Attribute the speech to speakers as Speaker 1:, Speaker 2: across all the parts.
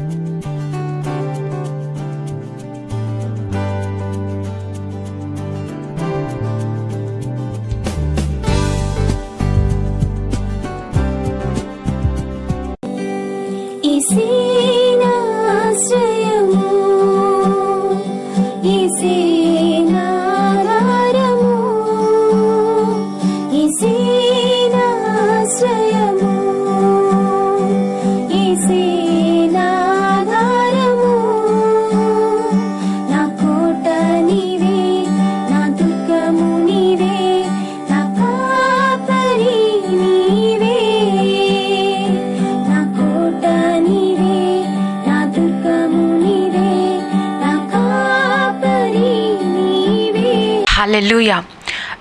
Speaker 1: Música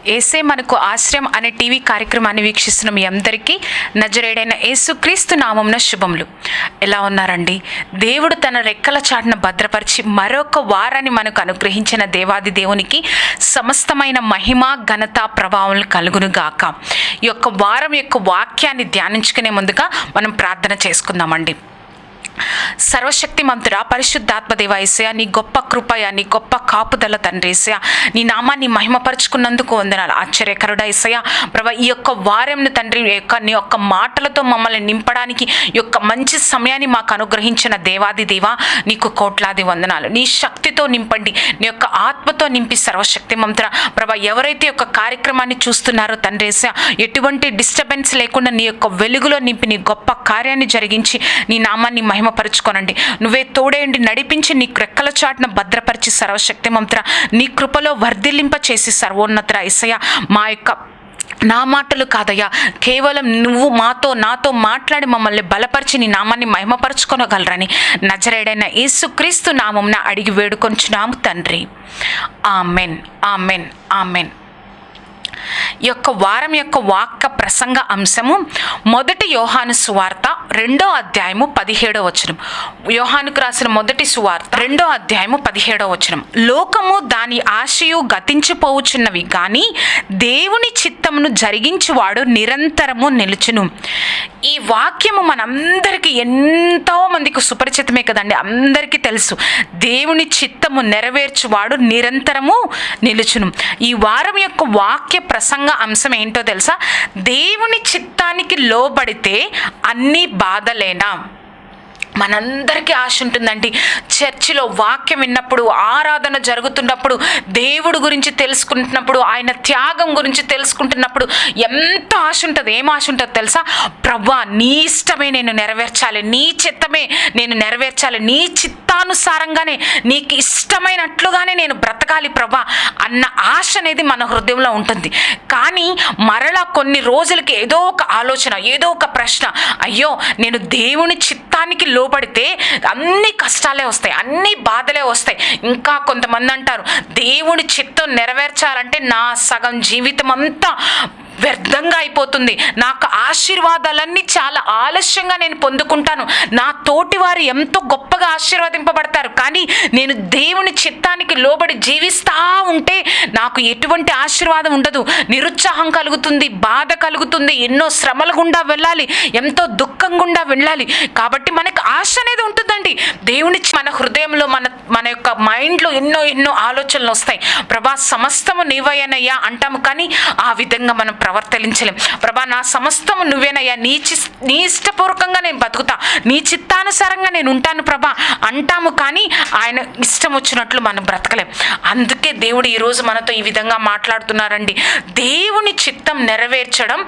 Speaker 1: ఏసే మనకు ఆశ్రయం అనే టీవీ కార్యక్రమాన్ని వీక్షిస్తున్న మీ అందరికీ నజరేడైన యేసుక్రీస్తు నామంన శుభములు. ఎలా ఉన్నారండి? దేవుడు తన రెక్కల చాటున భద్రపరిచి మరొక వారాన్ని మనకు అనుగ్రహించిన దేవాది దేవునికి సమస్తమైన మహిమ ఘనత ప్రభావం కలుగును గాక. ఈ యొక్క వారం యొక్క వాక్యాన్ని ధ్యానించుకునే ముందుగా మనం ప్రార్థన చేసుకుందామండి. సర్వశక్తి మంతురా పరిశుద్ధాత్మదేవ ఏసయ నీ గొప్ప కృపయ నీ గొప్ప కాపుదల తండ్రి ఏసయ నీ నామాన్ని మహిమపరుచుకున్నందుకు వందనాలు. ఆశ్చర్యకరుడ ఏసయ ప్రభ ఈ యొక్క వారంను తండ్రి యొక్క నీ యొక్క మాటలతో మమ్మల్ని నింపడానికి యొక్క మంచి సమయాన్ని మాకు అనుగ్రహించిన దేవాది దేవ నీకు కోట్లాది వందనాలు. నీ శక్తితో నింపండి. నీ యొక్క ఆత్మతో నింపి సర్వశక్తి మంత్ర ప్రభ ఎవరైతే యొక్క కార్యక్రమాన్ని చూస్తున్నారో తండ్రి ఏసయ ఎటువంటి డిస్టర్బెన్స్ లేకుండా నీ యొక్క వెలుగులో నింపి నీ గొప్ప కార్యాన్ని జరిగించి నీ నామాన్ని మహిమ మహిమపరుచుకోనండి. నువ్వే తోడేయండి నడిపించి నీ రెక్కల చాటున భద్రపరిచి సర్వశక్తి మంత్ర. నీ కృపలో వర్ధిల్లింప చేసి సర్వోన్నత ఇసయ మా యొక్క నా మాటలు కాదయ్యా. కేవలం నువ్వు మాతో నాతో మాట్లాడి మమ్మల్ని బలపరిచి నీ నామాన్ని మహిమపరచుకొనగలరని నజరేడైన యేసుక్రీస్తు నామంన అడిగి వేడుకొంచున్నాము తండ్రి. Amen amen amen. యొక్క వారం యొక్క వాక్య ప్రసంగ అంశము మొదటి యోహాను సువార్త రెండో అధ్యాయము పదిహేడో వచనం. యోహానుకు రాసిన మొదటి సువార్త రెండో అధ్యాయము పదిహేడో వచనం. లోకము దాని ఆశయు గతించిపోవుచున్నవి కానీ దేవుని చిత్తమును జరిగించువాడు నిరంతరము నిలుచును. ఈ వాక్యము మనందరికీ ఎంతో మందికి సుపరిచితమే కదండి. అందరికీ తెలుసు. దేవుని చిత్తము నెరవేర్చువాడు నిరంతరము నిలుచును. ఈ వారం యొక్క వాక్య ప్రసంగ అంశం ఏంటో తెలుసా? దేవుని చిత్తానికి లోబడితే అన్నీ బాధలేనా? మనందరికీ ఆశ ఉంటుందండి. చర్చిలో వాక్యం విన్నప్పుడు ఆరాధన జరుగుతున్నప్పుడు దేవుడు గురించి తెలుసుకుంటున్నప్పుడు ఆయన త్యాగం గురించి తెలుసుకుంటున్నప్పుడు ఎంత ఆశ ఉంటుంది ఏం ఆశ ఉంటుంది తెలుసా? ప్రవ్వా నీ ఇష్టమే నేను నెరవేర్చాలి. నీ చిత్తమే నేను నెరవేర్చాలి. నీ చిత్తానుసారంగానే నీకు ఇష్టమైనట్లుగానే నేను బ్రతకాలి ప్రవ్వా అన్న ఆశ అనేది మన హృదయంలో ఉంటుంది. కానీ మరలా కొన్ని రోజులకి ఏదో ఒక ఆలోచన ఏదో ఒక ప్రశ్న అయ్యో నేను దేవుని చిత్తానికి లో లోబడితే అన్ని కష్టాలే వస్తాయి అన్ని బాధలే వస్తాయి. ఇంకా కొంతమంది అంటారు దేవుని చిత్తం నెరవేర్చాలంటే నా సగం జీవితం అంతా వ్యర్థంగా అయిపోతుంది. నాకు ఆశీర్వాదాలన్నీ చాలా ఆలస్యంగా నేను పొందుకుంటాను. నా తోటి వారు ఎంతో గొప్పగా ఆశీర్వదింపబడతారు. కానీ నేను దేవుని చిత్తానికి లోబడి జీవిస్తా ఉంటే నాకు ఎటువంటి ఆశీర్వాదం ఉండదు. నిరుత్సాహం కలుగుతుంది బాధ కలుగుతుంది ఎన్నో శ్రమల గుండా వెళ్ళాలి ఎంతో దుఃఖం గుండా వెళ్ళాలి. కాబట్టి మనకు ఆశ అనేది ఉంటుందండి. దేవుని మన హృదయంలో మన మన యొక్క మైండ్లో ఎన్నో ఎన్నో ఆలోచనలు వస్తాయి. ప్రభా సమస్తము నీవయ్యనయ్యా అంటాము. కానీ ఆ విధంగా మనం ప్రవర్తించలేం ప్రభా నా సమస్తము నువ్వేనయ్యా. నీ చి నీ ఇష్టపూర్వకంగా నేను బతుకుతా. నీ చిత్తానుసారంగా నేను ఉంటాను ప్రభా. అంటాము కానీ ఆయన ఇష్టం వచ్చినట్లు మనం బ్రతకలేం. అందుకే దేవుడు ఈరోజు మనతో ఈ విధంగా మాట్లాడుతున్నారండి. దేవుని చిత్తం నెరవేర్చడం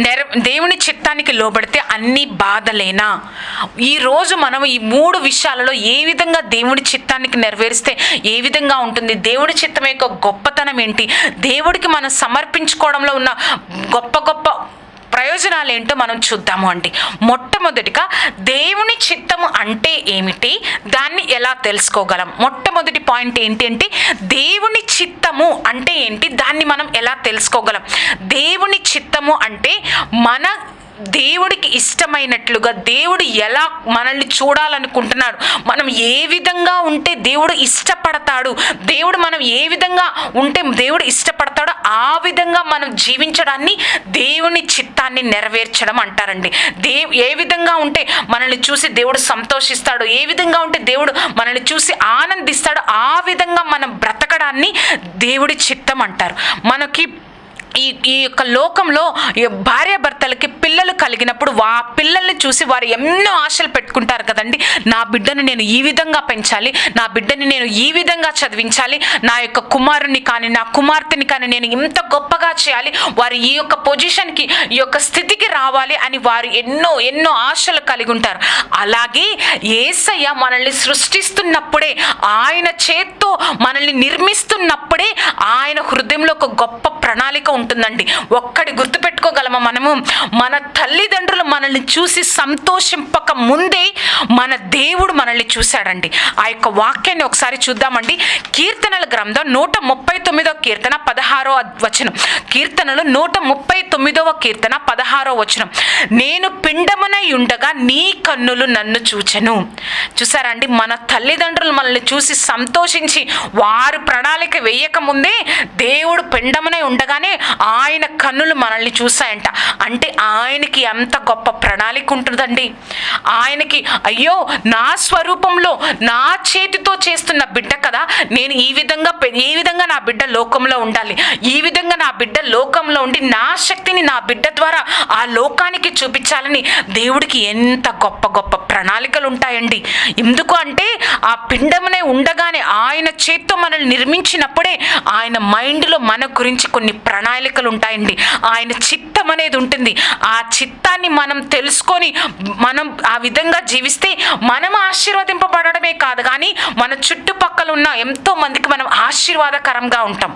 Speaker 1: నెర దేవుని చిత్తానికి లోబడితే అన్ని బాధలేనా? ఈరోజు మనం ఈ మూడు విషయాలలో ఏ విధంగా దేవుని చిత్తానికి నెరవేరిస్తే ఏ విధంగా ఉంటుంది? దేవుడి చిత్తం యొక్క గొప్పతనం ఏంటి? దేవుడికి మనం సమర్పించుకోవడంలో ఉన్న గొప్ప గొప్ప ప్రయోజనాలు ఏంటో మనం చూద్దాము అండి. మొట్టమొదటిగా దేవుని చిత్తము అంటే ఏమిటి? దాన్ని ఎలా తెలుసుకోగలం? మొట్టమొదటి పాయింట్ ఏంటి అంటే దేవుని చిత్తము అంటే ఏంటి? దాన్ని మనం ఎలా తెలుసుకోగలం? దేవుని చిత్తము అంటే మన దేవుడికి ఇష్టమైనట్లుగా దేవుడు ఎలా మనల్ని చూడాలనుకుంటున్నాడు మనం ఏ విధంగా ఉంటే దేవుడు ఇష్టపడతాడు దేవుడు మనం ఏ విధంగా ఉంటే దేవుడు ఇష్టపడతాడో ఆ విధంగా మనం జీవించడాన్ని దేవుని చిత్తాన్ని నెరవేర్చడం అంటారండి. దే ఏ విధంగా ఉంటే మనల్ని చూసి దేవుడు సంతోషిస్తాడు ఏ విధంగా ఉంటే దేవుడు మనల్ని చూసి ఆనందిస్తాడు ఆ విధంగా మనం బ్రతకడాన్ని దేవుడి చిత్తం అంటారు. మనకి ఈ ఈ యొక్క లోకంలో ఈ భార్యాభర్తలకి పిల్లలు కలిగినప్పుడు వా పిల్లల్ని చూసి వారు ఎన్నో ఆశలు పెట్టుకుంటారు కదండి. నా బిడ్డను నేను ఈ విధంగా పెంచాలి నా బిడ్డని నేను ఈ విధంగా చదివించాలి నా యొక్క కుమారుని కానీ నా కుమార్తెని కానీ నేను ఇంత గొప్పగా చేయాలి వారు ఈ యొక్క పొజిషన్కి ఈ యొక్క స్థితికి రావాలి అని వారు ఎన్నో ఎన్నో ఆశలు కలిగి ఉంటారు. అలాగే ఏసయ్య మనల్ని సృష్టిస్తున్నప్పుడే ఆయన చేత్తో మనల్ని నిర్మిస్తున్నప్పుడే ఆయన హృదయంలో ఒక గొప్ప ప్రణాళిక ఉంటుందండి. ఒక్కడి గుర్తుపెట్టుకోగలమా మనము? మన తల్లిదండ్రులు మనల్ని చూసి సంతోషింపక ముందే మన దేవుడు మనల్ని చూశాడండి. ఆ యొక్క వాక్యాన్ని ఒకసారి చూద్దామండి. కీర్తనల గ్రంథం నూట ముప్పై తొమ్మిదో కీర్తన పదహారో వచనం. కీర్తనలు నూట ముప్పై తొమ్మిదవ కీర్తన పదహారో వచనం. నేను పిండమునై ఉండగా నీ కన్నులు నన్ను చూచెను. చూసారండి? మన తల్లిదండ్రులు మనల్ని చూసి సంతోషించి వారు ప్రణాళిక వేయక ముందే దేవుడు పిండమునై ఉండగానే ఆయన కన్నులు మనల్ని చూశాయంట. అంటే ఆయనకి ఎంత గొప్ప ప్రణాళిక ఉంటుందండి? ఆయనకి అయ్యో నా స్వరూపంలో నా చేతితో చేస్తున్న బిడ్డ కదా? నేను ఈ విధంగా పె- ఈ విధంగా నా బిడ్డ లోకంలో ఉండాలి. ఈ విధంగా నా బిడ్డ లోకంలో ఉండి నా శక్తిని నా బిడ్డ ద్వారా ఆ లోకానికి చూపించాలని దేవుడికి ఎంత గొప్ప గొప్ప ప్రణాళికలు ఉంటాయండి. ఎందుకు అంటే ఆ పిండమునే ఉండగానే ఆయన చేత్తో మనల్ని నిర్మించినప్పుడే ఆయన మైండ్లో మన గురించి కొన్ని ప్రణాళికలు ఉంటాయండి ఆయన చిత్తం అనేది ఉంటుంది. ఆ చిత్తాన్ని మనం తెలుసుకొని మనం ఆ విధంగా జీవిస్తే మనం ఆశీర్వదింపబడమే కాదు. కానీ మన చుట్టుపక్కల ఉన్న ఎంతో మందికి మనం ఆశీర్వాదకరంగా ఉంటాం.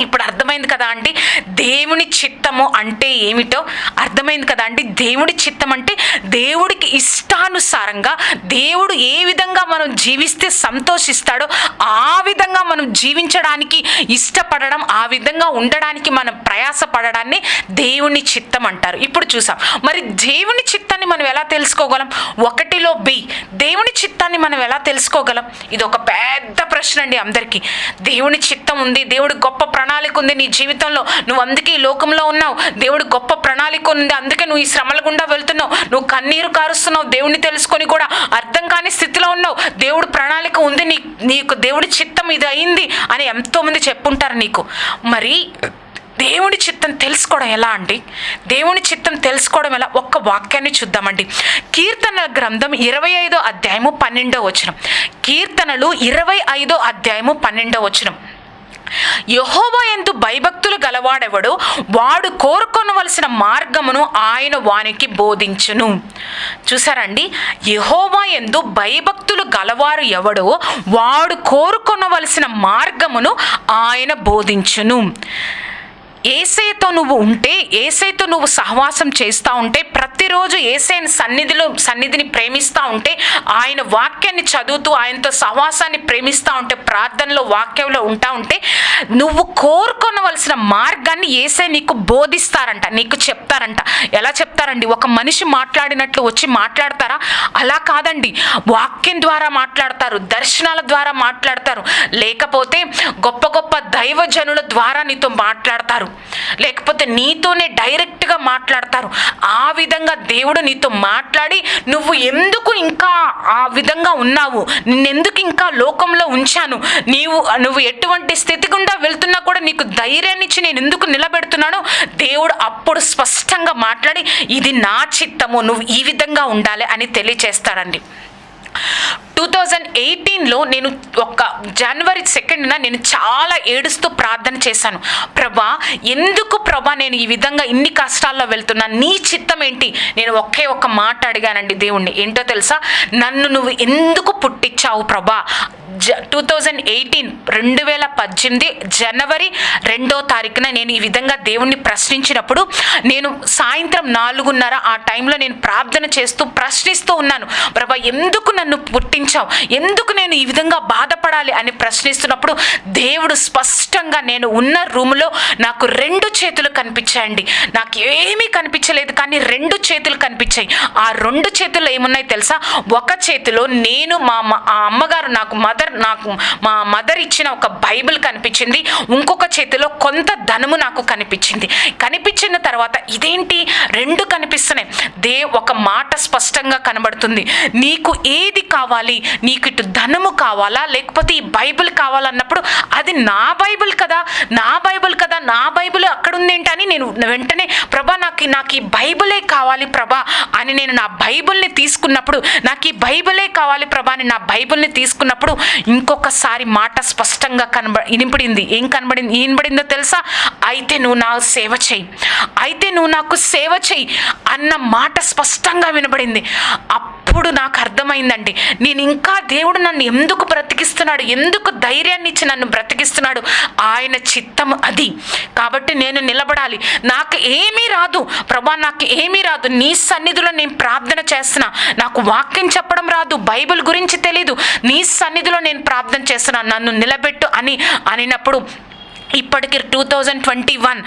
Speaker 1: ఇప్పుడు అర్థమైంది కదా అండి దేవుని చిత్తము అంటే ఏమిటో అర్థమైంది కదా అండి దేవుడి చిత్తం అంటే దేవుడికి ఇష్టానుసారంగా దేవుడు ఏ విధంగా మనం జీవిస్తే సంతోషిస్తాడో ఆ విధంగా మనం జీవించడానికి ఇష్టపడడం ఆ విధంగా ఉండడానికి మనం ప్రయాసపడడాన్ని దేవుని చిత్తం అంటారు. ఇప్పుడు చూసాం. మరి దేవుని చిత్తాన్ని మనం ఎలా తెలుసుకోగలం? ఒకటిలో బి. దేవుని చిత్తాన్ని మనం ఎలా తెలుసుకోగలం? ఇది ఒక పెద్ద ప్రశ్న అండి అందరికీ. దేవుని చిత్తం ఉంది దేవుడి గొప్ప ప్రణాళిక ఉంది నీ జీవితంలో. నువ్వు అందుకే ఈ లోకంలో ఉన్నావు. దేవుడు గొప్ప ప్రణాళిక ఉంది. అందుకే నువ్వు ఈ శ్రమల గుండా వెళ్తున్నావు. నువ్వు కన్నీరు కారుస్తున్నావు. దేవుడిని తెలుసుకొని కూడా అర్థం కాని స్థితిలో ఉన్నావు. దేవుడు ప్రణాళిక ఉంది. నీ నీకు దేవుడి చిత్తం ఇది అయింది అని ఎంతోమంది చెప్పుంటారు నీకు. మరి దేవుని చిత్తం తెలుసుకోవడం ఎలా అండి? దేవుని చిత్తం తెలుసుకోవడం ఎలా? ఒక్క వాక్యాన్ని చూద్దామండి. కీర్తన గ్రంథం ఇరవై ఐదో అధ్యాయము పన్నెండో వచనం. కీర్తనలు ఇరవై ఐదో అధ్యాయము పన్నెండో వచనం. యహోవా ఎందు భయభక్తులు గలవాడెవడు? వాడు కోరుకొనవలసిన మార్గమును ఆయన వానికి బోధించును. చూసారండి? యహోవా ఎందు భయభక్తులు గలవారు ఎవడో వాడు కోరుకొనవలసిన మార్గమును ఆయన బోధించును. ఏసైతో నువ్వు ఉంటే ఏసైతో నువ్వు సహవాసం చేస్తూ ఉంటే ప్రతిరోజు ఏసైని సన్నిధిలో సన్నిధిని ప్రేమిస్తూ ఉంటే ఆయన వాక్యాన్ని చదువుతూ ఆయనతో సహవాసాన్ని ప్రేమిస్తూ ఉంటే ప్రార్థనలో వాక్యంలో ఉంటా ఉంటే నువ్వు కోరుకొనవలసిన మార్గాన్ని ఏసై నీకు బోధిస్తారంట నీకు చెప్తారంట. ఎలా చెప్తారండి? ఒక మనిషి మాట్లాడినట్లు వచ్చి మాట్లాడతారా? అలా కాదండి. వాక్యం ద్వారా మాట్లాడతారు దర్శనాల ద్వారా మాట్లాడతారు. లేకపోతే గొప్ప గొప్ప దైవజనుల ద్వారా నీతో మాట్లాడతారు. లేకపోతే నీతోనే డైరెక్ట్గా మాట్లాడతారు. ఆ విధంగా దేవుడు నీతో మాట్లాడి నువ్వు ఎందుకు ఇంకా ఆ విధంగా ఉన్నావు? నిన్నెందుకు ఇంకా లోకంలో ఉంచాను? నీవు నువ్వు ఎటువంటి స్థితి గుండా వెళ్తున్నా కూడా నీకు ధైర్యాన్ని ఇచ్చి నేను ఎందుకు నిలబెడుతున్నాను? దేవుడు అప్పుడు స్పష్టంగా మాట్లాడి ఇది నా చిత్తము నువ్వు ఈ విధంగా ఉండాలి అని తెలియచేస్తాడండి. టూ థౌజండ్ ఎయిటీన్లో నేను ఒక జనవరి సెకండ్న నేను చాలా ఏడుస్తూ ప్రార్థన చేశాను. ప్రభా ఎందుకు ప్రభా నేను ఈ విధంగా ఇన్ని కష్టాల్లో వెళ్తున్నా? నీ చిత్తం ఏంటి? నేను ఒకే ఒక్క మాట అడిగానండి దేవుణ్ణి. ఏంటో తెలుసా? నన్ను నువ్వు ఎందుకు పుట్టించావు ప్రభా? జ టూ థౌజండ్ ఎయిటీన్ రెండు వేల పద్దెనిమిది జనవరి రెండో తారీఖున నేను ఈ విధంగా దేవుణ్ణి ప్రశ్నించినప్పుడు నేను సాయంత్రం నాలుగున్నర ఆ టైంలో నేను ప్రార్థన చేస్తూ ప్రశ్నిస్తూ ఉన్నాను. ప్రభా ఎందుకు నన్ను పుట్టించావు ఎందుకు నేను ఈ విధంగా బాధపడాలి అని ప్రశ్నిస్తున్నప్పుడు దేవుడు స్పష్టంగా నేను ఉన్న రూములో నాకు రెండు చేతులు కనిపించాయండి. నాకు ఏమీ కనిపించలేదు కానీ రెండు చేతులు కనిపించాయి. ఆ రెండు చేతుల్లో ఏమున్నాయి తెలుసా? ఒక చేతిలో నేను మా ఆ అమ్మగారు నాకు మదర్ నాకు మా మదర్ ఇచ్చిన ఒక బైబిల్ కనిపించింది. ఇంకొక చేతిలో కొంత ధనము నాకు కనిపించింది. కనిపించిన తర్వాత ఇదేంటి? రెండు కనిపిస్తున్నాయి. దే ఒక మాట స్పష్టంగా కనబడుతుంది. నీకు ఏది కావాలి? నీకు ఇటు ధనము కావాలా? లేకపోతే ఈ బైబిల్ కావాలన్నప్పుడు అది నా బైబిల్ కదా? నా బైబిల్ కదా? నా బైబిల్ అక్కడ ఉందేంటని నేను వెంటనే ప్రభా నాకు నాకు ఈ బైబిలే కావాలి ప్రభా అని నేను నా బైబిల్ని తీసుకున్నప్పుడు నాకు ఈ బైబిలే కావాలి ప్రభా అని నా బైబిల్ని తీసుకున్నప్పుడు ఇంకొకసారి మాట స్పష్టంగా కనబ వినపడింది. ఏం కనబడింది? వినబడిందో తెలుసా? అయితే నువ్వు నా సేవ చెయ్యి. అయితే నువ్వు నాకు సేవ చెయ్యి అన్న మాట స్పష్టంగా వినబడింది. అప్పుడు నాకు అర్థమైందండి. నేను ఇంకా దేవుడు నన్ను ఎందుకు బ్రతికిస్తున్నాడు? ఎందుకు ధైర్యాన్ని ఇచ్చి నన్ను బ్రతికిస్తున్నాడు? ఆయన చిత్తం అది. కాబట్టి నేను నిలబడాలి. నాకు ఏమీ రాదు. ప్రభా నాకు ఏమీ రాదు. నీ సన్నిధిలో నేను ప్రార్థన చేస్తున్నా. నాకు వాక్యం చెప్పడం రాదు. బైబిల్ గురించి తెలీదు. నీ సన్నిధిలో నేను ప్రార్థన చేస్తున్నా. నన్ను నిలబెట్టు అని అనినప్పుడు ఇప్పటికి టూ థౌజండ్ ట్వంటీ వన్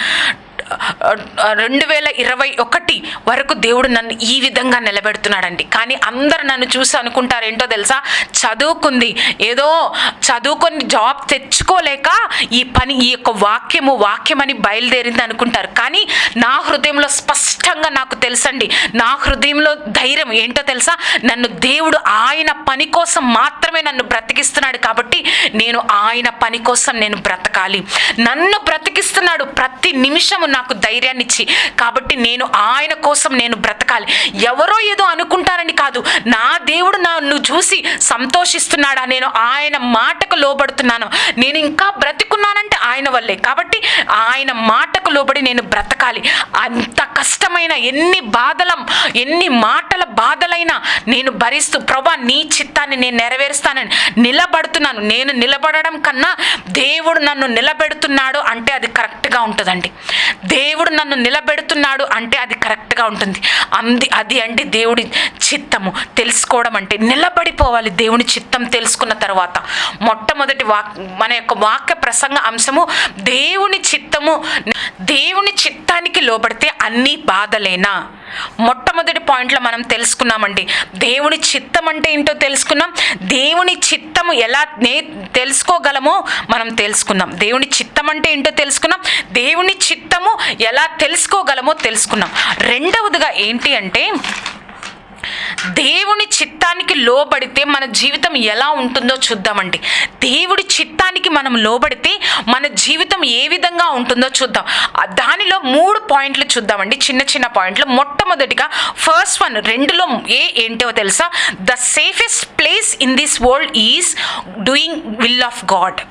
Speaker 1: రెండు వేల ఇరవై ఒకటి వరకు దేవుడు నన్ను ఈ విధంగా నిలబెడుతున్నాడండి. కానీ అందరు నన్ను చూసి అనుకుంటారు ఏంటో తెలుసా? చదువుకుంది. ఏదో చదువుకొని జాబ్ తెచ్చుకోలేక ఈ పని ఈ యొక్క వాక్యము వాక్యమని బయలుదేరింది అనుకుంటారు. కానీ నా హృదయంలో స్పష్టంగా నాకు తెలుసండి. నా హృదయంలో ధైర్యం ఏంటో తెలుసా? నన్ను దేవుడు ఆయన పని కోసం మాత్రమే నన్ను బ్రతికిస్తున్నాడు కాబట్టి నేను ఆయన పని కోసం నేను బ్రతకాలి. నన్ను బ్రతికిస్తున్నాడు ప్రతి నిమిషము నాకు ధైర్యాన్ని ఇచ్చి. కాబట్టి నేను ఆయన కోసం నేను బ్రతకాలి. ఎవరో ఏదో అనుకుంటారని కాదు. నా దేవుడు నన్ను చూసి సంతోషిస్తున్నాడా? నేను ఆయన మాటకు లోబడుతున్నాను. నేను ఇంకా బ్రతికున్నానంటే ఆయన వల్లే. కాబట్టి ఆయన మాటకు లోబడి నేను బ్రతకాలి. అంత కష్టమైన ఎన్ని బాధలం ఎన్ని మాటల బాధలైనా నేను భరిస్తూ ప్రభా నీ చిత్తాన్ని నేను నెరవేరుస్తానని నిలబడుతున్నాను. నేను నిలబడడం కన్నా దేవుడు నన్ను నిలబెడుతున్నాడు అంటే అది కరెక్ట్గా ఉంటుందండి. దేవుడు నన్ను నిలబెడుతున్నాడు అంటే అది కరెక్ట్గా ఉంటుంది. అంది అది అంటే దేవుడి చిత్తము. తెలుసుకోవడం అంటే నిలబడిపోవాలి దేవుని చిత్తం తెలుసుకున్న తర్వాత. మొట్టమొదటి వాక్ మన యొక్క వాక్య ప్రసంగ అంశము దేవుని చిత్తము. దేవుని చిత్తానికి లోబడితే అన్ని బాధలేనా? మొట్టమొదటి పాయింట్లో మనం తెలుసుకున్నామండి. దేవుని చిత్తం అంటే ఏంటో తెలుసుకున్నాం. దేవుని చిత్తము ఎలా నే తెలుసుకోగలమో మనం తెలుసుకున్నాం. దేవుని చిత్తం అంటే ఏంటో తెలుసుకున్నాం. దేవుని చిత్తము ఎలా తెలుసుకోగలమో తెలుసుకున్నాం. రెండవదిగా ఏంటి అంటే దేవుని చిత్తానికి లోబడితే మన జీవితం ఎలా ఉంటుందో చూద్దామండి. దేవుడి చిత్తానికి మనం లోబడితే మన జీవితం ఏ విధంగా ఉంటుందో చూద్దాం. దానిలో మూడు పాయింట్లు చూద్దామండి. చిన్న చిన్న పాయింట్లు. మొట్టమొదటిగా ఫస్ట్ వన్ రెండులో ఏ ఏంటో తెలుసా? The safest place in this world is doing will of God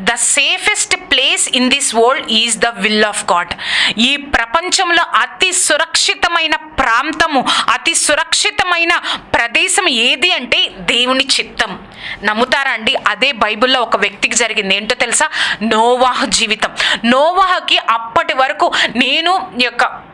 Speaker 1: the safest place in this world is the will of God ఈ ప్రపంచంలో అతి సురక్షితమైన ప్రాంతము అతి సురక్షితమైన ప్రదేశం ఏది అంటే దేవుని చిత్తం. నమ్ముతారా అండి? అదే బైబిల్లో ఒక వ్యక్తికి జరిగింది. ఏంటో తెలుసా? నోవాహ జీవితం. నోవాహకి అప్పటి వరకు నేను ఈ యొక్క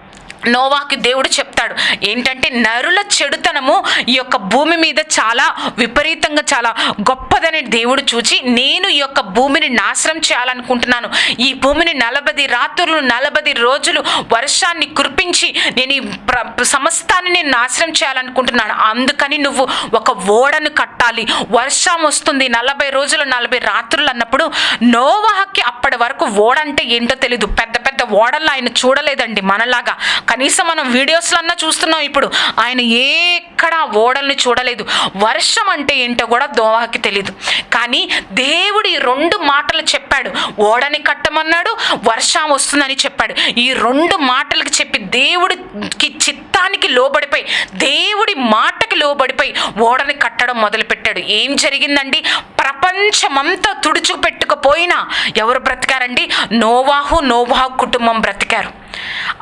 Speaker 1: నోవాకి దేవుడు చెప్తాడు. ఏంటంటే నరుల చెడుతనము ఈ యొక్క భూమి మీద చాలా విపరీతంగా చాలా గొప్పదని దేవుడు చూచి నేను ఈ యొక్క భూమిని నాశనం చేయాలనుకుంటున్నాను. ఈ భూమిని నలభై రాత్రులు నలభై రోజులు వర్షాన్ని కురిపించి నేను ఈ ప్ర సమస్తాన్ని నేను నాశనం చేయాలనుకుంటున్నాను. అందుకని నువ్వు ఒక ఓడను కట్టాలి. వర్షం వస్తుంది నలభై రోజులు నలభై రాత్రులు అన్నప్పుడు నోవాహకి అప్పటి వరకు ఓడంటే ఏంటో తెలీదు. పెద్ద పెద్ద ఓడల్లో ఆయన చూడలేదండి మనలాగా. కనీసం మనం వీడియోస్లో అన్నా చూస్తున్నాం ఇప్పుడు. ఆయన ఎక్కడ ఓడల్ని చూడలేదు. వర్షం అంటే ఏంటో కూడా దోవాకి తెలియదు కానీ దేవుడు ఈ రెండు మాటలు చెప్పాడు. ఓడని కట్టమన్నాడు వర్షం వస్తుందని చెప్పాడు. ఈ రెండు మాటలకు చెప్పి దేవుడికి చిత్తానికి లోబడిపోయి దేవుడి మాటకి లోబడిపోయి ఓడని కట్టడం మొదలుపెట్టాడు. ఏం జరిగిందండి? ప్రపంచమంతా తుడుచుకుపెట్టుకుపోయినా ఎవరు బ్రతికారండి? నోవాహు నోవాహు కుటుంబం బ్రతికారు.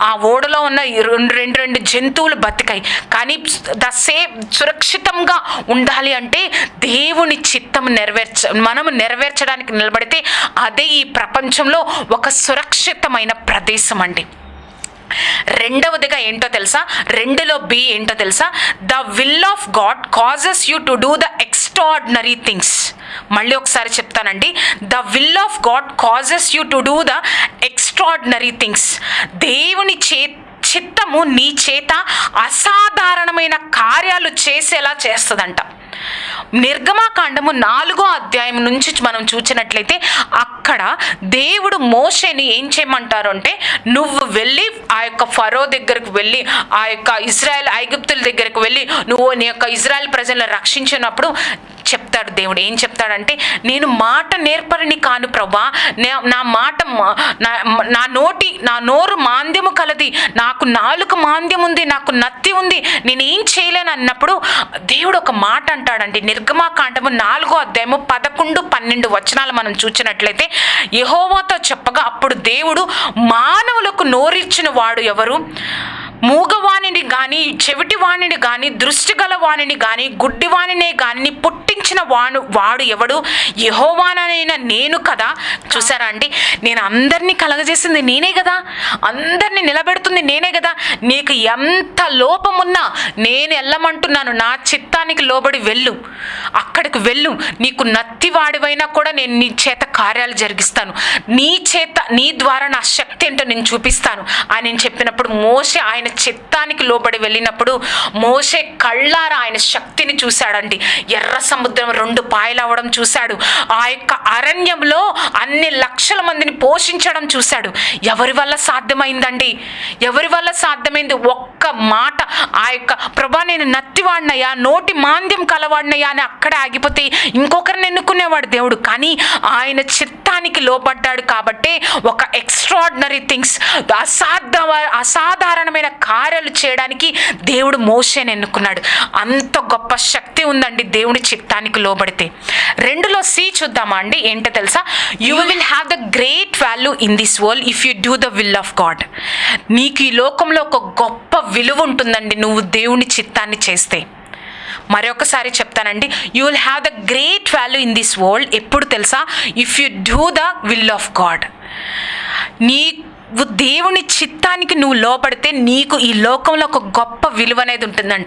Speaker 1: ఆ ఓడలో ఉన్న రెండు రెండు రెండు జంతువులు బతికాయి. కానీ ద సేఫ్ సురక్షితంగా ఉండాలి అంటే దేవుని చిత్తం నెరవేర్చ మనము నెరవేర్చడానికి నిలబడితే అదే ఈ ప్రపంచంలో ఒక సురక్షితమైన ప్రదేశం అండి. రెండవదిగా ఏంటో తెలుసా? రెండులో బి ఏంటో తెలుసా? The will of God causes you to do the extraordinary things మళ్ళీ ఒకసారి చెప్తానండి. The will of God causes you to do the extraordinary things దేవుని చే చిత్తము నీ చేత అసాధారణమైన కార్యాలు చేసేలా చేస్తుందంట. నిర్గమాకాండము నాలుగో అధ్యాయం నుంచి మనం చూసినట్లయితే అక్కడ దేవుడు మోషేని ఏం చేయమంటారు అంటే నువ్వు వెళ్ళి ఆ యొక్క ఫరో దగ్గరకు వెళ్ళి ఆ యొక్క ఇజ్రాయెల్ ఐగుప్తుల దగ్గరకు వెళ్ళి నువ్వు నీ యొక్క ఇజ్రాయెల్ ప్రజలను రక్షించినప్పుడు చెప్తాడు దేవుడు. ఏం చెప్తాడంటే నేను మాట నేర్పరిని కాను ప్రభా నా మాట నా- నా నోటి నా నోరు మాంద్యము కలది నాకు నాలుగు మాంద్యం ఉంది నాకు నత్తి ఉంది నేను ఏం చేయలేను అన్నప్పుడు దేవుడు ఒక మాట అంటాడండి. నిర్గమాకాండము నాలుగో అధ్యాయము పదకొండు పన్నెండు వచనాలు మనం చూచినట్లయితే యహోవాతో చెప్పగా అప్పుడు దేవుడు మానవులకు నోరిచ్చిన వాడు ఎవరు? మూగవాణిని కానీ చెవిటివాణిని కానీ దృష్టి గల వాణిని కానీ గుడ్డివాణినే కానీ పుట్టించిన వాడు వాడు ఎవడు? యహోవానైన నేను కదా. చూసారా అండి? నేను అందరినీ కలగజేసింది నేనే కదా. అందరినీ నిలబెడుతుంది నేనే కదా. నీకు ఎంత లోపమున్నా నేను వెళ్ళమంటున్నాను నా చిత్తానికి లోబడి వెళ్ళు. అక్కడికి వెళ్ళు. నీకు నత్తి వాడివైనా కూడా నేను నీ చేత కార్యాలు జరిగిస్తాను. నీ చేత నీ ద్వారా నా శక్తి ఏంటో నేను చూపిస్తాను. అని నేను చెప్పినప్పుడు మోసే ఆయన చిత్తానికి లోబడి వెళ్ళినప్పుడు మోసే కళ్ళారా ఆయన శక్తిని చూశాడండి. ఎర్ర సముద్రం రెండు పాయలవ్వడం చూశాడు. ఆ యొక్క అరణ్యంలో అన్ని లక్షల మందిని పోషించడం చూశాడు. ఎవరి వల్ల సాధ్యమైందండి? ఎవరి వల్ల సాధ్యమైంది? ఒక్క మాట ఆ యొక్క ప్రభా నేను నత్తివాడినయ్యా నోటి మాంద్యం కలవాడినయ్యా అని అక్కడే ఆగిపోతే ఇంకొకరిని ఎన్నుకునేవాడు దేవుడు. కానీ ఆయన చిత్తానికి లోపడ్డాడు కాబట్టి ఒక ఎక్స్ట్రాడినరీ థింగ్స్ అసాధ అసాధారణమైన కార్యాలు చేయడానికి దేవుడు మోషేని ఎన్నుకున్నాడు. అంత గొప్ప శక్తి ఉందండి దేవుని చిత్తానికి లోబడితే. రెండులో సి చూద్దామా అండి? ఏంటో తెలుసా? You will have the great value in this world if you do the will of God నీకు ఈ లోకంలో ఒక గొప్ప విలువ ఉంటుందండి నువ్వు దేవుని చిత్తాన్ని చేస్తే. మరొకసారి చెప్తానండి. You will have the great value in this world ఎప్పుడు తెలుసా? If you do the will of God నీవు దేవుని చిత్తానికి నువ్వు లోపడితే నీకు ఈ లోకంలో ఒక గొప్ప విలువ అనేది ఉంటుందంట.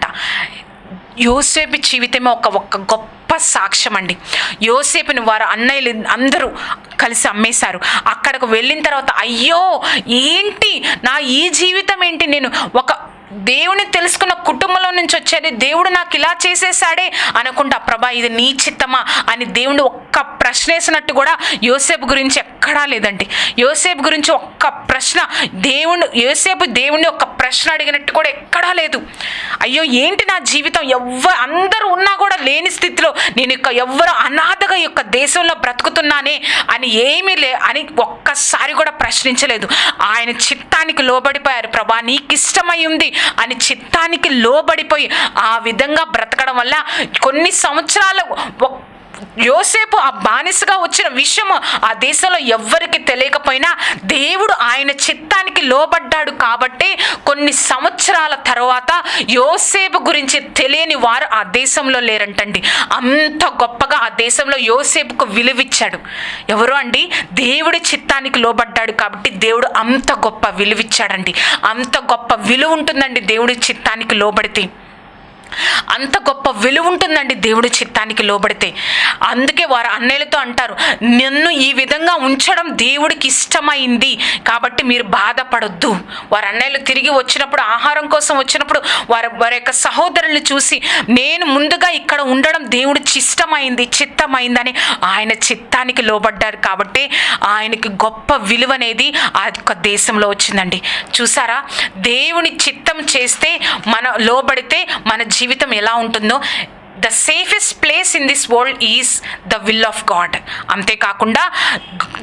Speaker 1: యోసేపు జీవితమే ఒక ఒక గొప్ప సాక్ష్యం అండి యోసేపుని వారు అన్నయ్యలు అందరూ కలిసి అమ్మేశారు. అక్కడికి వెళ్ళిన తర్వాత అయ్యో ఏంటి? నా ఈ జీవితం ఏంటి? నేను ఒక దేవుని తెలుసుకున్న కుటుంబంలో నుంచి వచ్చేది దేవుడు నాకు ఇలా చేసేసాడే అనుకుంటా ప్రభా ఇది నీ చిత్తమా? అని దేవుడు ఒక్క ప్రశ్న వేసినట్టు కూడా యోసేపు గురించి ఎక్కడా లేదండి. యోసేపు గురించి ఒక్క ప్రశ్న దేవుడు యోసేపు దేవుడిని ఒక్క ప్రశ్న అడిగినట్టు కూడా ఎక్కడా లేదు. అయ్యో ఏంటి నా జీవితం? ఎవ్వ అందరూ ఉన్నా కూడా లేని స్థితిలో నేను ఇక ఎవ్వరు అనాథగా యొక్క దేశంలో బ్రతుకుతున్నానే అని ఏమీ లే అని ఒక్కసారి కూడా ప్రశ్నించలేదు. ఆయన చిత్తానికి లోబడిపోయారు. ప్రభా నీకు ఇష్టమై ఉంది. అని చిత్తానికి లోబడిపోయి ఆ విధంగా బ్రతకడం వల్ల కొన్ని సంవత్సరాలు ఒక్- యోసేపు ఆ బానిసగా వచ్చిన విషయం ఆ దేశంలో ఎవ్వరికి తెలియకపోయినా దేవుడు ఆయన చిత్తానికి లోబడ్డాడు కాబట్టి కొన్ని సంవత్సరాల తర్వాత యోసేపు గురించి తెలియని వారు ఆ దేశంలో లేరంటండి. అంత గొప్పగా ఆ దేశంలో యోసేపుకు విలువిచ్చాడు. ఎవరు అండి? దేవుడి చిత్తానికి లోబడ్డాడు కాబట్టి దేవుడు అంత గొప్ప విలువిచ్చాడండి. అంత గొప్ప విలువ ఉంటుందండి దేవుడి చిత్తానికి లోబడితే. అంత గొప్ప విలువ ఉంటుందండి దేవుడి చిత్తానికి లోబడితే. అందుకే వారు అన్నయ్యలతో అంటారు నన్ను ఈ విధంగా ఉంచడం దేవుడికి ఇష్టమైంది కాబట్టి మీరు బాధపడొద్దు. వారు అన్నయ్యలు తిరిగి వచ్చినప్పుడు ఆహారం కోసం వచ్చినప్పుడు వారి వారి యొక్క సహోదరుల్ని చూసి నేను ముందుగా ఇక్కడ ఉండడం దేవుడికి ఇష్టమైంది చిత్తమైందని ఆయన చిత్తానికి లోబడ్డారు కాబట్టి ఆయనకి గొప్ప విలువ అనేది ఆ యొక్క దేశంలో వచ్చిందండి. చూసారా? దేవుని చిత్తం చేస్తే మన లోబడితే మన జీవితం ఎలా ఉంటుందో the safest place in this world is the will of God అంతేకాకుండా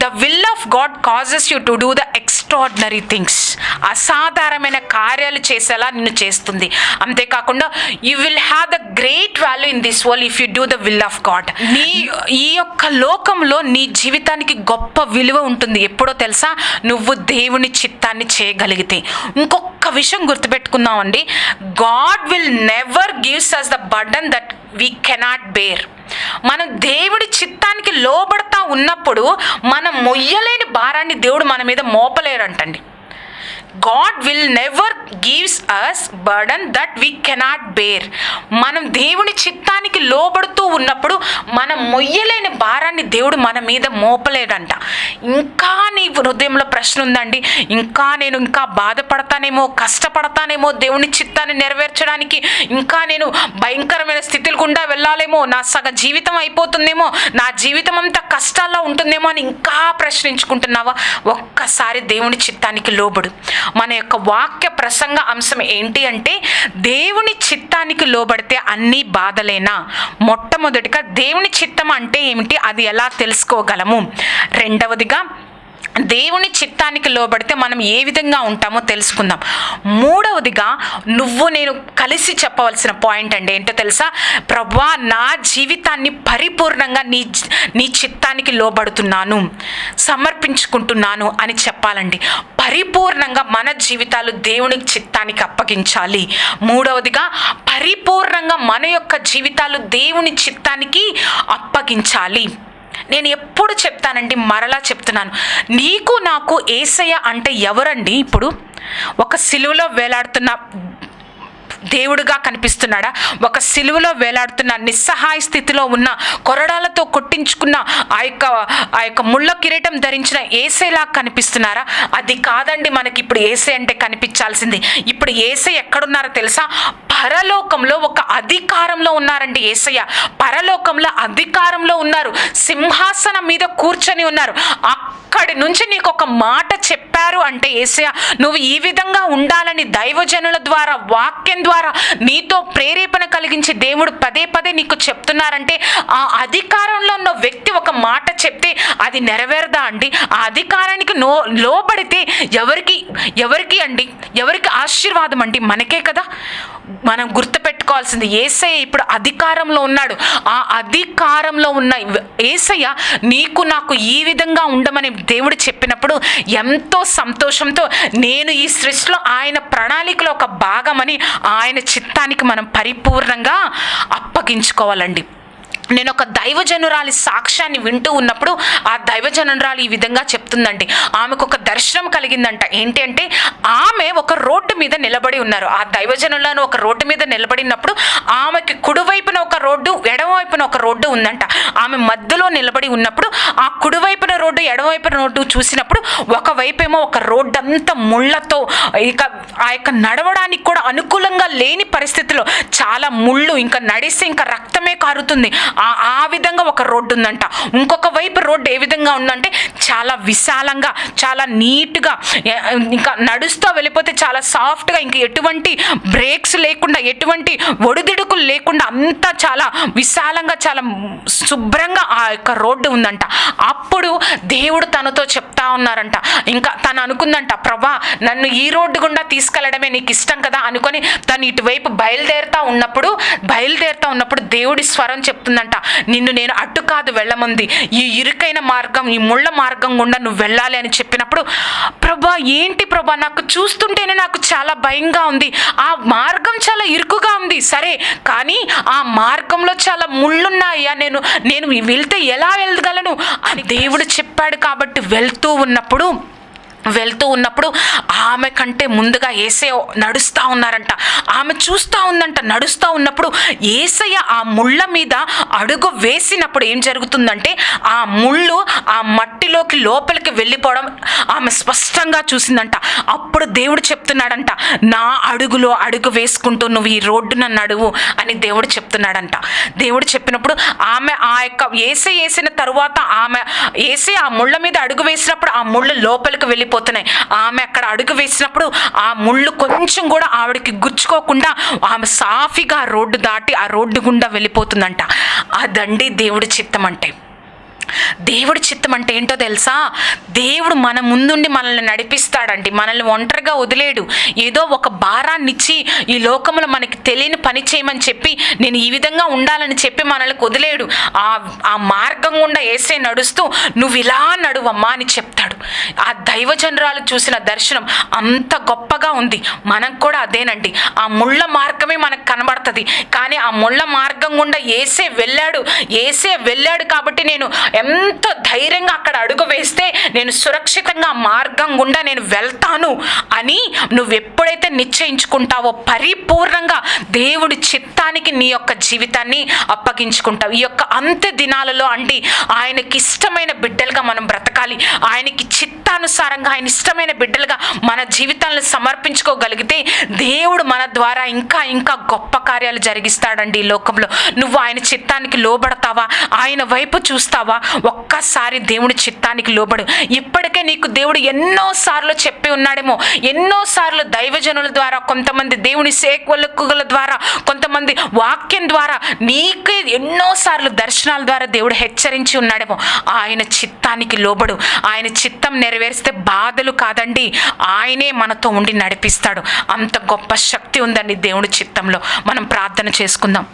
Speaker 1: the will of God causes you to do the ex extraordinary things అసాధారణమైన కార్యాలు చేసేలా నిన్ను చేస్తుంది. అంతేకాకుండా you will have the great value in this world if you do the will of God నీ ఈ యొక్క లోకంలో నీ జీవితానికి గొప్ప విలువ ఉంటుంది. ఎప్పుడో తెలుసా? నువ్వు దేవుని చిత్తాన్ని చేయగలిగితే. ఇంకొక విషయం గుర్తుపెట్టుకుందామండి. God will never gives us the burden that we cannot bear మనం దేవుడి చిత్తానికి లోబడతా ఉన్నప్పుడు మనం మొయ్యలేని భారాన్ని దేవుడు మన మీద మోపలేరంటండి. God will never gives us burden that we cannot bear మనం దేవుని చిత్తానికి లోబడుతూ ఉన్నప్పుడు మనం మొయ్యలేని భారాన్ని దేవుడు మన మీద మోపలేడంట. ఇంకా నీ హృదయంలో ప్రశ్న ఉందండి. ఇంకా నేను ఇంకా బాధపడతానేమో కష్టపడతానేమో దేవుని చిత్తాన్ని నెరవేర్చడానికి ఇంకా నేను భయంకరమైన స్థితులు గుండా వెళ్ళాలేమో నా సగ జీవితం అయిపోతుందేమో నా జీవితం అంతా కష్టాల్లో ఉంటుందేమో అని ఇంకా ప్రశ్నించుకుంటున్నావా? ఒక్కసారి దేవుని చిత్తానికి లోబడు. మన యొక్క వాక్య ప్రసంగ అంశం ఏంటి అంటే దేవుని చిత్తానికి లోబడితే అన్ని బాధలేనా? మొట్టమొదటిగా దేవుని చిత్తం అంటే ఏమిటి? అది ఎలా తెలుసుకోగలము? రెండవదిగా దేవుని చిత్తానికి లోబడితే మనం ఏ విధంగా ఉంటామో తెలుసుకుందాం. మూడవదిగా నువ్వు నేను కలిసి చెప్పవలసిన పాయింట్ అండి. ఏంటో తెలుసా? ప్రభా నా జీవితాన్ని పరిపూర్ణంగా నీ నీ చిత్తానికి లోబడుతున్నాను సమర్పించుకుంటున్నాను అని చెప్పాలండి. పరిపూర్ణంగా మన జీవితాలు దేవుని చిత్తానికి అప్పగించాలి. మూడవదిగా పరిపూర్ణంగా మన యొక్క జీవితాలు దేవుని చిత్తానికి అప్పగించాలి. నేను ఎప్పుడు చెప్తానండి మరలా చెప్తున్నాను. నీకు నాకు ఏసయ్య అంటే ఎవరండి ఇప్పుడు? ఒక సిలువలో వేలాడుతున్న దేవుడుగా కనిపిస్తున్నాడా? ఒక సిలువలో వేలాడుతున్న నిస్సహాయ స్థితిలో ఉన్న కొరడాలతో కొట్టించుకున్న ఆ యొక్క ఆ యొక్క ముళ్ళ కిరీటం ధరించిన ఏసేలా కనిపిస్తున్నారా? అది కాదండి మనకి ఇప్పుడు ఏసే అంటే కనిపించాల్సింది. ఇప్పుడు ఏసే ఎక్కడున్నారో తెలుసా? పరలోకంలో ఒక అధికారంలో ఉన్నారండి ఏసయ్య. పరలోకంలో అధికారంలో ఉన్నారు. సింహాసనం మీద కూర్చొని ఉన్నారు. అక్కడి నుంచి నీకు ఒక మాట చెప్పారు అంటే ఏసయ్య నువ్వు ఈ విధంగా ఉండాలని దైవజనుల ద్వారా వాక్యం ద్వారా నీతో ప్రేరేపణ కలిగించి దేవుడు పదే పదే నీకు చెప్తున్నారంటే ఆ అధికారంలో ఉన్న వ్యక్తి ఒక మాట చెప్తే అది నెరవేరదా అండి? ఆ అధికారానికి నో లోబడితే ఎవరికి ఎవరికి అండి? ఎవరికి ఆశీర్వాదం అండి? మనకే కదా? మనం గుర్తుపెట్టుకోవాల్సింది ఏసయ్య ఇప్పుడు అధికారంలో ఉన్నాడు. ఆ అధికారంలో ఉన్న ఏసయ్య నీకు నాకు ఈ విధంగా ఉండమని దేవుడు చెప్పినప్పుడు ఎంతో సంతోషంతో నేను ఈ సృష్టిలో ఆయన ప్రణాళికలో ఒక భాగమని ఆయన చిత్తానికి మనం పరిపూర్ణంగా అప్పగించుకోవాలండి. నేను ఒక దైవజనురాలి సాక్ష్యాన్ని వింటూ ఉన్నప్పుడు ఆ దైవజనురాలు ఈ విధంగా చెప్తుందండి. ఆమెకు ఒక దర్శనం కలిగిందంట. ఏంటి అంటే ఆమె ఒక రోడ్డు మీద నిలబడి ఉన్నారు. ఆ దైవజనులను ఒక రోడ్డు మీద నిలబడినప్పుడు ఆమెకి కుడివైపున ఒక రోడ్డు ఎడమవైపున ఒక రోడ్డు ఉందంట. ఆమె మధ్యలో నిలబడి ఉన్నప్పుడు ఆ కుడివైపున రోడ్డు ఎడమవైపున రోడ్డు చూసినప్పుడు ఒకవైపేమో ఒక రోడ్డు అంతా ముళ్ళతో ఇక ఆ యొక్క నడవడానికి కూడా అనుకూలంగా లేని పరిస్థితిలో చాలా ముళ్ళు ఇంకా నడిస్తే ఇంకా రక్తమే కారుతుంది. ఆ విధంగా ఒక రోడ్డు ఉందంట. ఇంకొక వైపు రోడ్డు ఏ విధంగా ఉందంటే చాలా విశాలంగా చాలా నీట్గా ఇంకా నడుస్తూ వెళ్ళిపోతే చాలా సాఫ్ట్గా ఇంక ఎటువంటి బ్రేక్స్ లేకుండా ఎటువంటి ఒడిదుడుకులు లేకుండా అంతా చాలా విశాలంగా చాలా శుభ్రంగా ఆ యొక్క రోడ్డు ఉందంట. అప్పుడు దేవుడు తనతో చెప్తా ఉన్నారంట. ఇంకా తను అనుకుందంట ప్రభా నన్ను ఈ రోడ్డు గుండా తీసుకెళ్ళడమే నీకు ఇష్టం కదా అనుకొని తను ఇటువైపు బయలుదేరుతా ఉన్నప్పుడు బయలుదేరుతా ఉన్నప్పుడు దేవుడి స్వరం చెప్తుందంట. అంట నిన్ను నేను అడ్డు కాదు వెళ్ళమంది. ఈ ఇరుకైన మార్గం ఈ ముళ్ళ మార్గం గుండా నువ్వు వెళ్ళాలి అని చెప్పినప్పుడు ప్రభా ఏంటి ప్రభా? నాకు చూస్తుంటేనే నాకు చాలా భయంగా ఉంది. ఆ మార్గం చాలా ఇరుకుగా ఉంది. సరే కానీ ఆ మార్గంలో చాలా ముళ్ళున్నాయా? నేను నేను వెళ్తే ఎలా వెళ్ళగలను? అని దేవుడు చెప్పాడు కాబట్టి వెళ్తూ ఉన్నప్పుడు వెళ్తూ ఉన్నప్పుడు ఆమె కంటే ముందుగా ఏసయ్య నడుస్తూ ఉన్నారంట. ఆమె చూస్తూ ఉందంట నడుస్తూ ఉన్నప్పుడు ఏసయ్య ఆ ముళ్ళ మీద అడుగు వేసినప్పుడు ఏం జరుగుతుందంటే ఆ ముళ్ళు ఆ మట్టిలోకి లోపలికి వెళ్ళిపోవడం ఆమె స్పష్టంగా చూసిందంట. అప్పుడు దేవుడు చెప్తున్నాడంట నా అడుగులో అడుగు వేసుకుంటూ నువ్వు ఈ రోడ్డున నడువు అని దేవుడు చెప్తున్నాడంట. దేవుడు చెప్పినప్పుడు ఆమె ఆ యొక్క ఏసే వేసిన తరువాత ఆమె ఏసే ఆ ముళ్ళ మీద అడుగు వేసినప్పుడు ఆ ముళ్ళు లోపలికి వెళ్ళిపో వెళ్ళిపోతున్నాయి ఆమె అక్కడ అడుగు వేసినప్పుడు ఆ ముళ్ళు కొంచెం కూడా ఆవిడకి గుచ్చుకోకుండా ఆమె సాఫీగా ఆ రోడ్డు దాటి ఆ రోడ్డు గుండా వెళ్ళిపోతుందంట. అదండి దేవుడి చిత్తం అంటే దేవుడి చిత్తం అంటే ఏంటో తెలుసా? దేవుడు మన ముందుండి మనల్ని నడిపిస్తాడండి. మనల్ని ఒంటరిగా వదిలేడు. ఏదో ఒక భారాన్ని ఇచ్చి ఈ లోకంలో మనకి తెలియని పని చేయమని చెప్పి నేను ఈ విధంగా ఉండాలని చెప్పి మనల్ని వదిలేడు. ఆ ఆ మార్గం గుండా వేసే నడుస్తూ నువ్వు ఇలా నడువమ్మా అని చెప్తాడు. ఆ దైవజనరాలు చూసిన దర్శనం అంత గొప్పగా ఉంది. మనం కూడా అదేనండి. ఆ ముళ్ళ మార్గమే మనకు కనబడుతుంది. కానీ ఆ ముళ్ళ మార్గం గుండా ఏసే వెళ్ళాడు. ఏసే వెళ్ళాడు కాబట్టి నేను ఎంత ధైర్యంగా అక్కడ అడుగు వేస్తే నేను సురక్షితంగా మార్గం గుండా నేను వెళ్తాను అని నువ్వు ఎప్పుడైతే నిశ్చయించుకుంటావో పరిపూర్ణంగా దేవుడి చిత్తానికి నీ యొక్క జీవితాన్ని అప్పగించుకుంటావు. ఈ యొక్క అంత్య దినాలలో అంటే ఆయనకి ఇష్టమైన బిడ్డలుగా మనం బ్రతకాలి. ఆయనకి చిత్తానుసారంగా ఆయన ఇష్టమైన బిడ్డలుగా మన జీవితాలను సమర్పించుకోగలిగితే దేవుడు మన ద్వారా ఇంకా ఇంకా గొప్ప కార్యాలు జరిగిస్తాడండి ఈ లోకంలో. నువ్వు ఆయన చిత్తానికి లోబడతావా? ఆయన వైపు చూస్తావా? ఒక్కసారి దేవుడి చిత్తానికి లోబడు. ఇప్పటికే నీకు దేవుడు ఎన్నో సార్లు చెప్పి ఉన్నాడేమో. ఎన్నో సార్లు దైవజనుల ద్వారా కొంతమంది దేవుని సేవకుల ద్వారా కొంతమంది వాక్యం ద్వారా నీకే ఎన్నో సార్లు దర్శనాల ద్వారా దేవుడు హెచ్చరించి ఉన్నాడేమో. ఆయన చిత్తానికి లోబడు. ఆయన చిత్తం నెరవేరిస్తే బాధలు కాదండి. ఆయనే మనతో ఉండి నడిపిస్తాడు. అంత గొప్ప శక్తి ఉందండి దేవుడి చిత్తంలో. మనం ప్రార్థన చేసుకుందాం.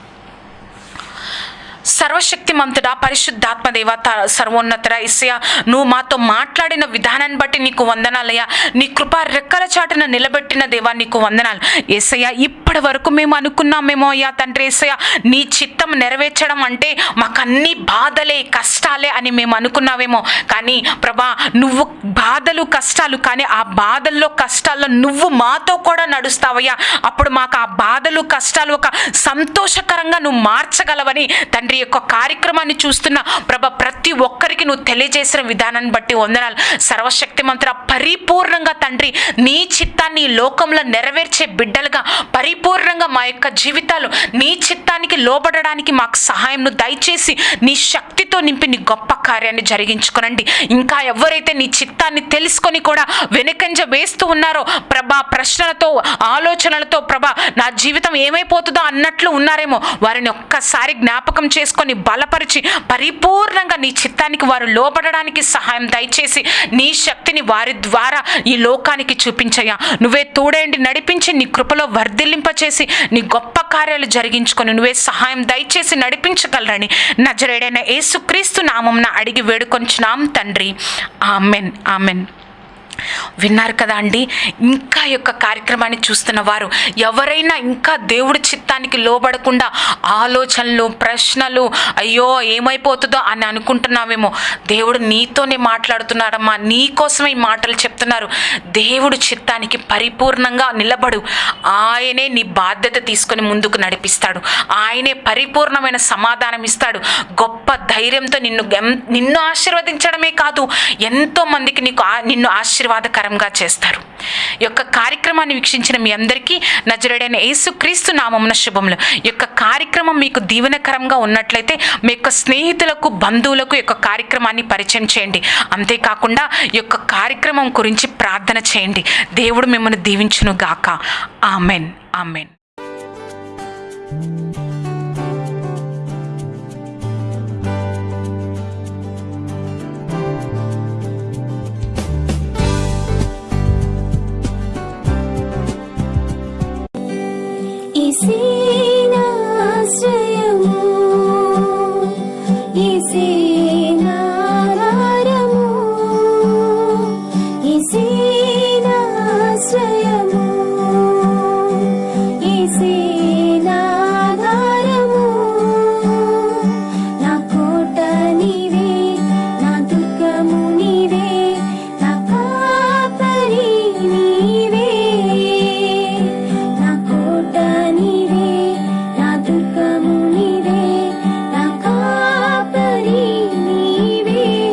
Speaker 1: సర్వశక్తిమంతుడా పరిశుద్ధాత్మదేవ త- సర్వోన్నతర ఇసయ నువ్వు మాతో మాట్లాడిన విధానాన్ని బట్టి నీకు వందనాలయ్యా. నీ కృప రెక్కల చాటున నిలబెట్టిన దేవా నీకు వందనాలు. ఏసయ్య ఇప్పటి వరకు మేము అనుకున్నామేమో అయ్యా తండ్రి ఏసయ్య. నీ చిత్తం నెరవేర్చడం అంటే మాకు అన్ని బాధలే కష్టాలే అని మేము అనుకున్నావేమో. కానీ ప్రభా నువ్వు బాధలు కష్టాలు కానీ ఆ బాధల్లో కష్టాల్లో నువ్వు మాతో కూడా నడుస్తావయ్యా. అప్పుడు మాకు ఆ బాధలు కష్టాలు ఒక సంతోషకరంగా నువ్వు మార్చగలవని తండ్రి యొక్క కార్యక్రమాన్ని చూస్తున్న ప్రభ ప్రతి ఒక్కరికి నువ్వు తెలియజేసిన విధానాన్ని బట్టి వందనాలు. సర్వశక్తి మంత్ర పరిపూర్ణంగా తండ్రి నీ చిత్తాన్ని లోకంలో నెరవేర్చే బిడ్డలుగా పరిపూర్ణంగా మా యొక్క జీవితాలు నీ చిత్తానికి లోబడడానికి మాకు సహాయంను దయచేసి నీ శక్తితో నింపి నీ గొప్ప కార్యాన్ని జరిగించుకునండి. ఇంకా ఎవరైతే నీ చిత్తాన్ని తెలుసుకొని కూడా వెనుకంజ వేస్తూ ఉన్నారో ప్రభా ప్రశ్నలతో ఆలోచనలతో ప్రభా నా జీవితం ఏమైపోతుందో అన్నట్లు ఉన్నారేమో వారిని ఒక్కసారి జ్ఞాపకం చేసుకొని బలపరిచి పరిపూర్ణంగా నీ చిత్తానికి వారు లోబడడానికి సహాయం దయచేసి నీ శక్తిని వారి ద్వారా ఈ లోకానికి చూపించయ్యా. నువ్వే తోడేండి నడిపించి నీ కృపలో వర్ధిల్లింపచేసి నీ గొప్ప కార్యాలు జరిగించుకొని నువ్వే సహాయం దయచేసి నడిపించగలరని నజరేడైన యేసుక్రీస్తు నామంన అడిగి వేడుకొంచున్నాం తండ్రి. ఆమెన్. ఆమెన్. విన్నారు కదా అండి? ఇంకా యొక్క కార్యక్రమాన్ని చూస్తున్న వారు ఎవరైనా ఇంకా దేవుడి చిత్తానికి లోబడకుండా ఆలోచనలు ప్రశ్నలు అయ్యో ఏమైపోతుందో అని అనుకుంటున్నామేమో దేవుడు నీతోనే మాట్లాడుతున్నాడమ్మా నీకోసమే ఈ మాటలు చెప్తున్నారు. దేవుడు చిత్తానికి పరిపూర్ణంగా నిలబడు. ఆయనే నీ బాధ్యత తీసుకొని ముందుకు నడిపిస్తాడు. ఆయనే పరిపూర్ణమైన సమాధానం ఇస్తాడు. గొప్ప ధైర్యంతో నిన్ను నిన్ను ఆశీర్వదించడమే కాదు ఎంతో మందికి నీకు నిన్ను ఆశీర్వ ఆశీర్వాదకరంగా చేస్తారు. యొక్క కార్యక్రమాన్ని వీక్షించిన మీ అందరికీ నజరుడైన యేసుక్రీస్తు నామమున శుభములు. యొక్క కార్యక్రమం మీకు దీవెనకరంగా ఉన్నట్లయితే మీ యొక్క స్నేహితులకు బంధువులకు యొక్క కార్యక్రమాన్ని పరిచయం చేయండి. అంతేకాకుండా యొక్క కార్యక్రమం గురించి ప్రార్థన చేయండి. దేవుడు మిమ్మల్ని దీవించును గాక ఆమెన్. ఆమెన్.